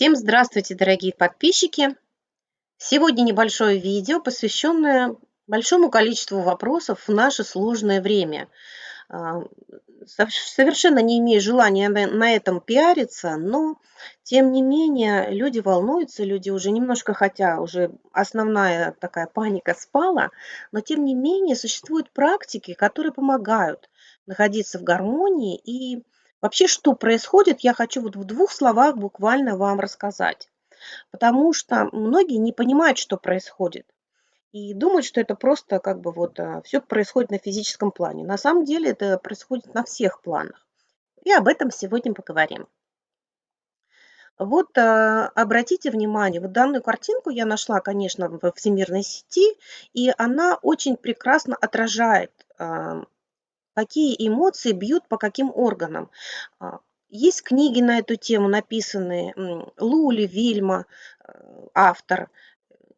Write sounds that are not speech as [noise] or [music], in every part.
Всем здравствуйте, дорогие подписчики! Сегодня небольшое видео, посвященное большому количеству вопросов в наше сложное время. А, совершенно не имею желания на этом пиариться, но тем не менее люди волнуются, люди уже немножко, хотя уже основная такая паника спала, но тем не менее существуют практики, которые помогают находиться в гармонии и Вообще, что происходит, я хочу вот в двух словах буквально вам рассказать. Потому что многие не понимают, что происходит. И думают, что это просто как бы вот а, все происходит на физическом плане. На самом деле это происходит на всех планах. И об этом сегодня поговорим. Вот а, обратите внимание, вот данную картинку я нашла, конечно, в всемирной сети, и она очень прекрасно отражает а, какие эмоции бьют по каким органам. А, есть книги на эту тему написанные, Лули, Вильма, э, автор.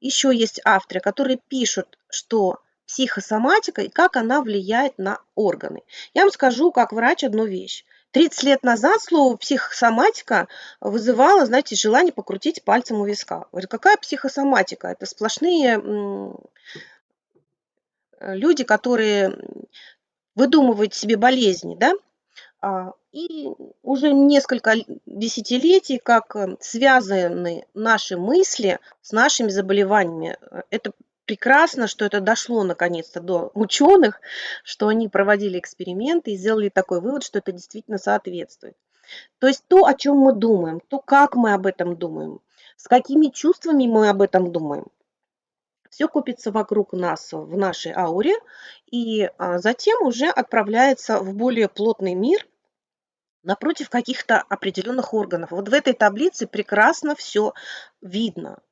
Еще есть авторы, которые пишут, что психосоматика и как она влияет на органы. Я вам скажу, как врач, одну вещь. 30 лет назад слово психосоматика вызывало, знаете, желание покрутить пальцем у виска. Говорю, какая психосоматика? Это сплошные люди, которые выдумывать себе болезни, да, а, и уже несколько десятилетий, как э, связаны наши мысли с нашими заболеваниями. Это прекрасно, что это дошло наконец-то до ученых, что они проводили эксперименты и сделали такой вывод, что это действительно соответствует. То есть то, о чем мы думаем, то, как мы об этом думаем, с какими чувствами мы об этом думаем, все копится вокруг нас в нашей ауре и а, затем уже отправляется в более плотный мир напротив каких-то определенных органов. Вот в этой таблице прекрасно все видно.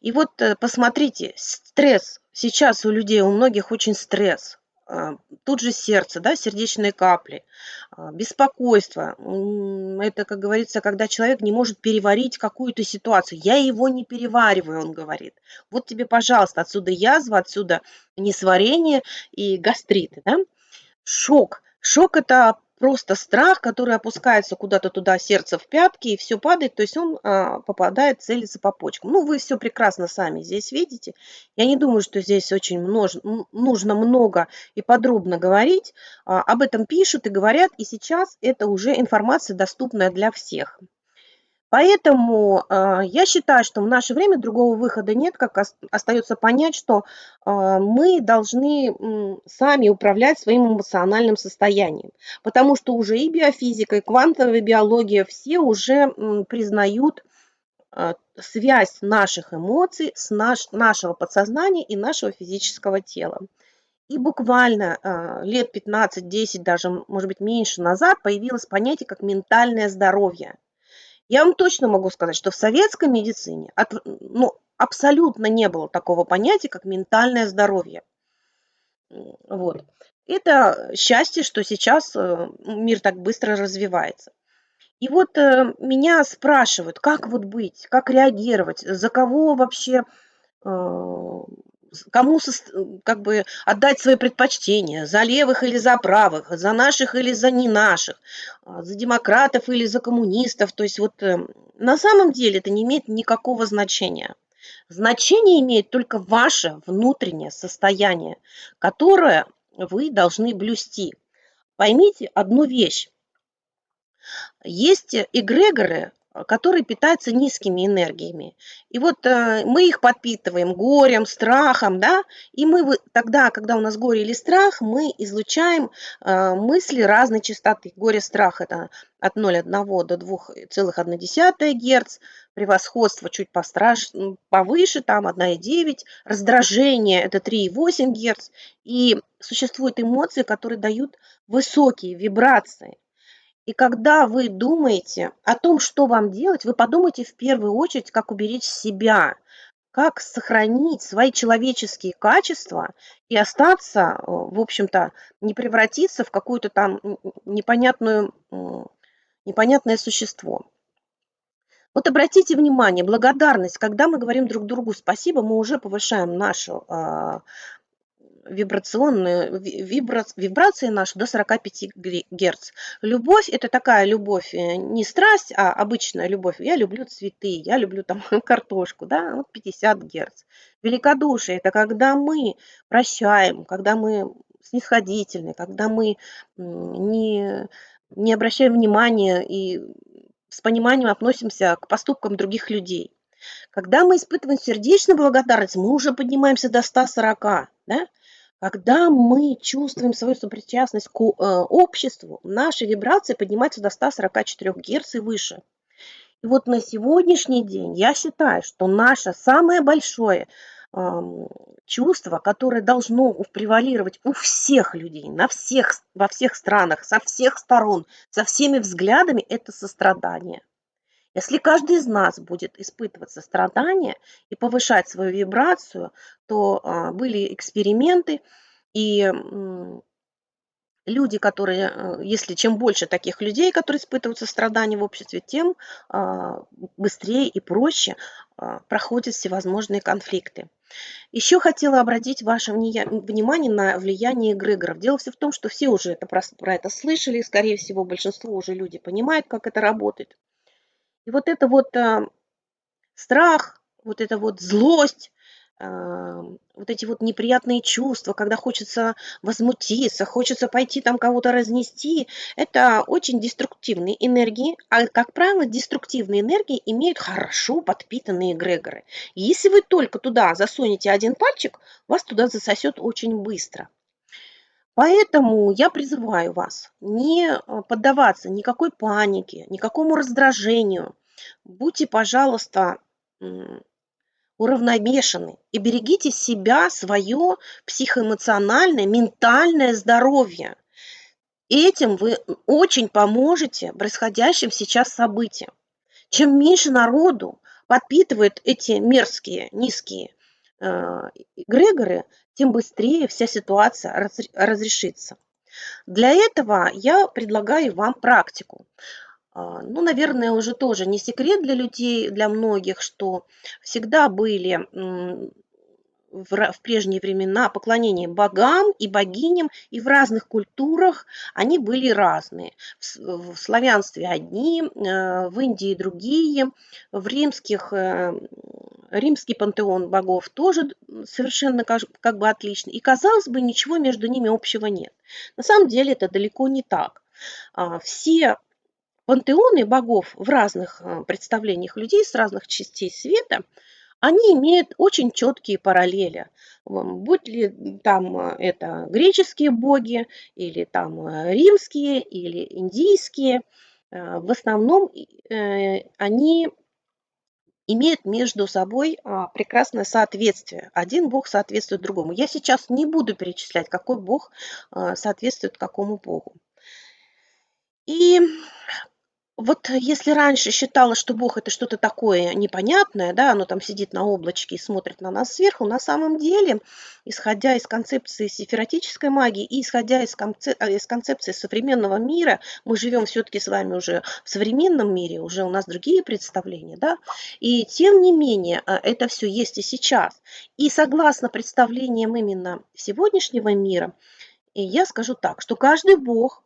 И вот э, посмотрите, стресс. Сейчас у людей, у многих очень стресс. А, тут же сердце, да, сердечные капли, а, беспокойство. Это, как говорится, когда человек не может переварить какую-то ситуацию. Я его не перевариваю, он говорит. Вот тебе, пожалуйста, отсюда язва, отсюда несварение и гастриты. Да? Шок. Шок – это просто страх, который опускается куда-то туда, сердце в пятки, и все падает, то есть он а, попадает, целится по почкам. Ну, вы все прекрасно сами здесь видите. Я не думаю, что здесь очень множ... нужно много и подробно говорить. А, об этом пишут и говорят, и сейчас это уже информация доступная для всех. Поэтому э, я считаю, что в наше время другого выхода нет, как остается понять, что э, мы должны э, сами управлять своим эмоциональным состоянием, потому что уже и биофизика, и квантовая биология все уже э, признают э, связь наших эмоций с наш, нашего подсознания и нашего физического тела. И буквально э, лет 15-10, даже, может быть, меньше назад появилось понятие как ментальное здоровье – я вам точно могу сказать, что в советской медицине от, ну, абсолютно не было такого понятия, как ментальное здоровье. Вот. Это счастье, что сейчас э, мир так быстро развивается. И вот э, меня спрашивают, как вот быть, как реагировать, за кого вообще э, кому как бы отдать свои предпочтения, за левых или за правых, за наших или за не наших, а, за демократов или за коммунистов. То есть вот э, на самом деле это не имеет никакого значения. Значение имеет только ваше внутреннее состояние, которое вы должны блюсти. Поймите одну вещь. Есть эгрегоры, Который питается низкими энергиями. И вот э, мы их подпитываем горем, страхом, да, и мы тогда, когда у нас горе или страх, мы излучаем э, мысли разной частоты. Горе, страх – это от 0,1 до 2,1 Гц, превосходство чуть постраш... повыше, там 1,9, раздражение – это 3,8 Гц, и существуют эмоции, которые дают высокие вибрации – и когда вы думаете о том, что вам делать, вы подумайте в первую очередь, как уберечь себя, как сохранить свои человеческие качества и остаться, э, в общем-то, не превратиться в какое-то там непонятную, непонятное существо. Вот обратите внимание, благодарность, когда мы говорим друг другу спасибо, мы уже повышаем нашу, а, вибрационную ви вибра вибрации наши до 45 гре герц. Любовь- это такая любовь, э, не страсть, а обычная любовь. Я люблю цветы, я люблю там [laughs] картошку, да, вот 50 герц. Великодушие- это когда мы прощаем, когда мы снисходительны, когда мы, не не обращаем внимания и с пониманием относимся к поступкам других людей. Когда мы испытываем сердечную благодарность, мы уже поднимаемся до 140, да. Когда мы чувствуем свою сопричастность к, э, обществу, наши вибрации поднимаются до 144 герц и выше. И вот на сегодняшний день я считаю, что наше самое большое чувство, которое должно превалировать у всех людей, на всех, во всех странах, со всех сторон, со всеми взглядами, это сострадание. Если каждый из нас будет испытывать сострадание и повышать свою вибрацию, то а, были эксперименты, и люди, которые, э, если чем больше таких людей, которые испытывают сострадание в обществе, тем а, быстрее и проще а, проходят всевозможные конфликты. Еще хотела обратить ваше внимание на влияние эгрегоров. Дело все в том, что все уже это, про это слышали, скорее всего, большинство уже люди понимают, как это работает. И вот это вот а, страх, вот эта вот злость, вот эти вот неприятные чувства, когда хочется возмутиться, хочется пойти там кого-то разнести, это очень деструктивные энергии, а, как правило, деструктивные энергии имеют хорошо подпитанные эгрегоры. Если вы только туда засунете один пальчик, вас туда засосет очень быстро. Поэтому я призываю вас не а, поддаваться никакой панике, никакому раздражению. Будьте, пожалуйста, уравновешены и берегите себя, свое психоэмоциональное, ментальное здоровье. Этим вы очень поможете происходящим сейчас событиям. Чем меньше народу подпитывает эти мерзкие, низкие э, эгрегоры, тем быстрее вся ситуация разрешится. Для этого я предлагаю вам практику. А, ну, наверное, уже тоже не секрет для людей, для многих, что всегда были в прежние времена поклонение богам и богиням, и в разных культурах они были разные. В славянстве одни, э, в Индии другие, в римских, э, римский пантеон богов тоже совершенно как бы отличный. И, казалось бы, ничего между ними общего нет. На самом деле это далеко не так. А, все пантеоны богов в разных э, представлениях людей с разных частей света, они имеют очень четкие параллели. Будь ли там э, это греческие боги, или там э, римские, или индийские, в основном они имеют между собой а, прекрасное соответствие. Один бог соответствует другому. Я сейчас не буду перечислять, какой бог соответствует какому богу. И вот если раньше считалось, что Бог это что-то такое непонятное, да, оно там сидит на облачке и смотрит на нас сверху, на самом деле, исходя из концепции сифератической магии и исходя из, концеп... Э, из концепции современного мира, мы живем все-таки с вами уже в современном мире, уже у нас другие представления, да, и тем не менее э, это все есть и сейчас. И согласно представлениям именно сегодняшнего мира, и я скажу так, что каждый бог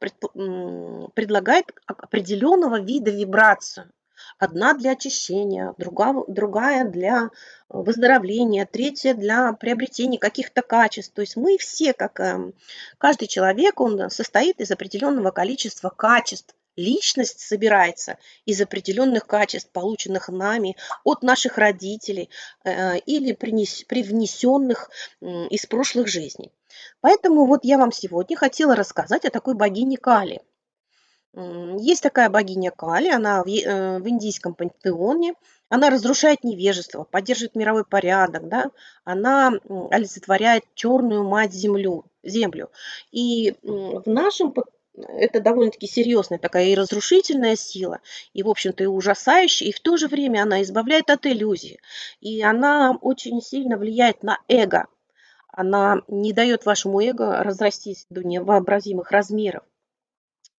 предлагает определенного вида вибрацию. Одна для очищения, другая, для выздоровления, третья для приобретения каких-то качеств. То есть мы все, как эм, каждый человек, он состоит из определенного количества качеств. Личность собирается из определенных качеств, полученных нами от наших родителей э, или привнесенных из прошлых жизней. Поэтому вот я вам сегодня хотела рассказать о такой богине Кали. Есть такая богиня Кали, она э, в индийском пантеоне, она разрушает невежество, поддерживает мировой порядок, да? она олицетворяет черную мать землю, землю. И в нашем это довольно-таки серьезная такая и разрушительная сила, и, в общем-то, и ужасающая, и в то же время она избавляет от иллюзий, и она очень сильно влияет на эго, она не дает вашему эго разрастись до невообразимых размеров.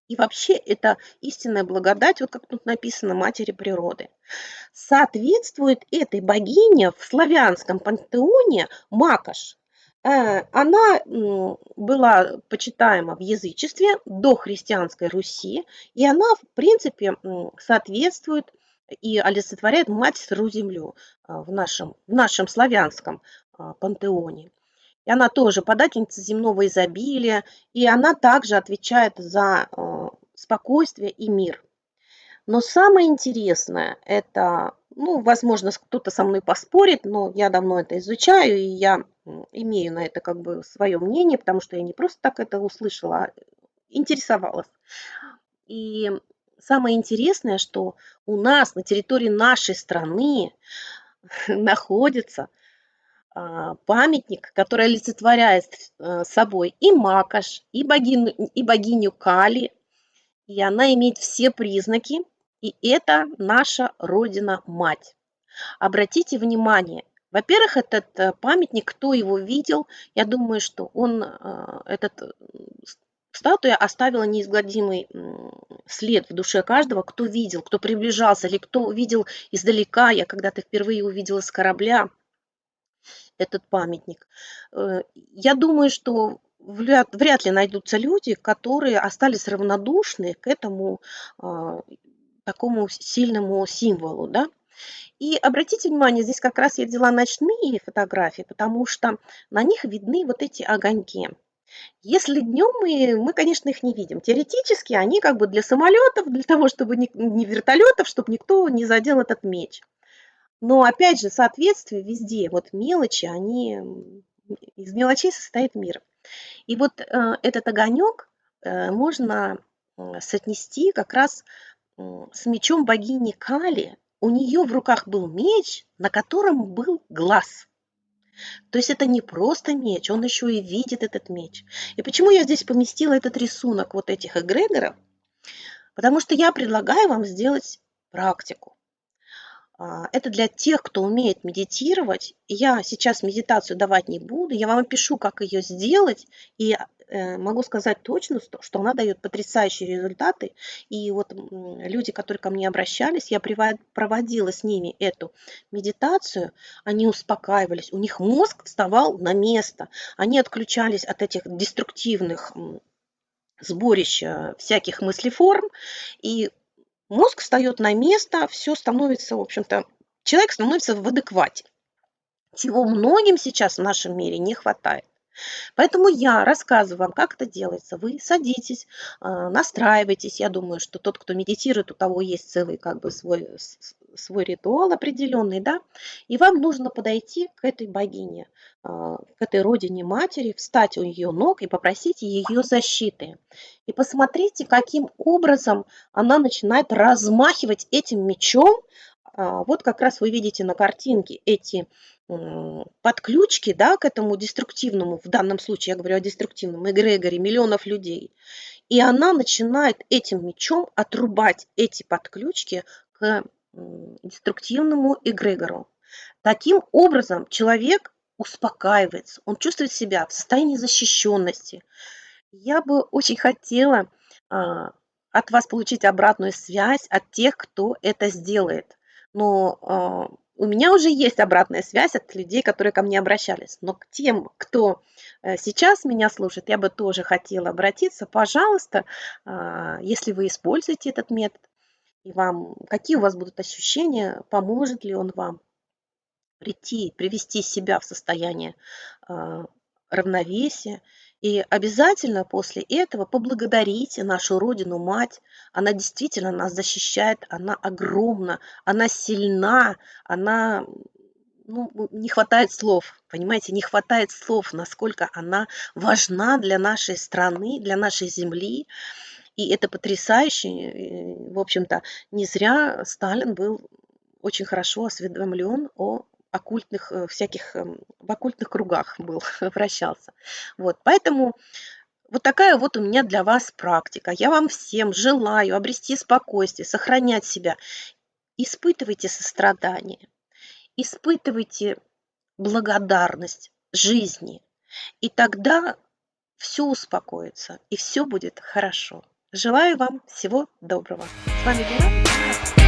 И вообще это истинная благодать, вот как тут написано, матери природы. Соответствует этой богине в славянском пантеоне Макаш. Э, она, м, была почитаема в язычестве до христианской Руси, и она, в принципе, соответствует и олицетворяет Мать Сырую Землю, а, в нашем в нашем славянском, а, пантеоне. И она тоже подательница земного изобилия, и она также отвечает за, а, спокойствие и мир. Но самое интересное- это, ну, возможно, кто-то со мной поспорит, но я давно это изучаю, и я, имею на это как бы свое мнение, потому что я не просто так это услышала, а интересовалась. И самое интересное, что у нас на территории нашей страны [laughs] находится, а, памятник, который олицетворяет э, собой и Макаш, и богиню и богиню Кали, и она имеет все признаки и это наша Родина-Мать. Обратите внимание, во-первых, этот э, памятник, кто его видел, я думаю, что он, э, этот статуя оставила неизгладимый след в душе каждого, кто видел, кто приближался, или кто видел издалека. Я когда-то впервые увидела с корабля этот памятник. Э, я думаю, что вряд, ли найдутся люди, которые остались равнодушны к этому такому сильному символу, да. И обратите внимание, здесь как раз я взяла ночные фотографии, потому что на них видны вот эти огоньки. Если днем мы, мы, конечно, их не видим. Теоретически они как бы для самолетов, для того, чтобы не, не вертолетов, чтобы никто не задел этот меч. Но опять же, соответствие везде, вот мелочи, они из мелочей состоит мир. И вот э, этот огонек э, можно э, соотнести как раз с мечом богини Кали. У нее в руках был меч, на котором был глаз. То есть это не просто меч, он еще и видит этот меч. И почему я здесь поместила этот рисунок вот этих эгрегоров? Потому что я предлагаю вам сделать практику. А, это для тех, кто умеет медитировать. Я сейчас медитацию давать не буду, я вам опишу, как ее сделать, и Э, могу сказать точно, что она дает потрясающие результаты. И вот люди, которые ко мне обращались, я проводила с ними эту медитацию, они успокаивались, у них мозг вставал на место, они отключались от этих деструктивных сборищ э, всяких мыслеформ, и мозг встает на место, все становится, в общем-то, человек становится в адеквате, чего многим сейчас в нашем мире не хватает. Поэтому я рассказываю вам, как это делается. Вы садитесь, а, настраивайтесь. Я думаю, что тот, кто медитирует, у того есть целый как бы свой, свой ритуал определенный, да, и вам нужно подойти к этой богине, а, к этой родине матери, встать у ее ног и попросить ее защиты. И посмотрите, каким образом она начинает размахивать этим мечом. А, вот как раз вы видите на картинке эти подключки да, к этому деструктивному, в данном случае я говорю о деструктивном эгрегоре миллионов людей, и она начинает этим мечом отрубать эти подключки к деструктивному эгрегору. Таким образом человек успокаивается, он чувствует себя в состоянии защищенности. Я бы очень хотела а, от вас получить обратную связь от тех, кто это сделает. Но а, у меня уже есть обратная связь от людей, которые ко мне обращались. Но к тем, кто э, сейчас меня слушает, я бы тоже хотела обратиться. Пожалуйста, а, если вы используете этот метод, и вам, какие у вас будут ощущения, поможет ли он вам прийти, привести себя в состояние а, равновесия и обязательно после этого поблагодарите нашу Родину, Мать. Она действительно нас защищает, она огромна, она сильна, она ну, не хватает слов, понимаете, не хватает слов, насколько она важна для нашей страны, для нашей земли. И это потрясающе. В общем-то, не зря Сталин был очень хорошо осведомлен о оккультных э, всяких, эм, в оккультных кругах [laughs] был, вращался. Вот, поэтому вот такая вот у меня для вас практика. Я вам всем желаю обрести спокойствие, сохранять себя. Испытывайте сострадание, испытывайте благодарность жизни. И тогда все успокоится, и все будет хорошо. Желаю вам всего доброго. С вами была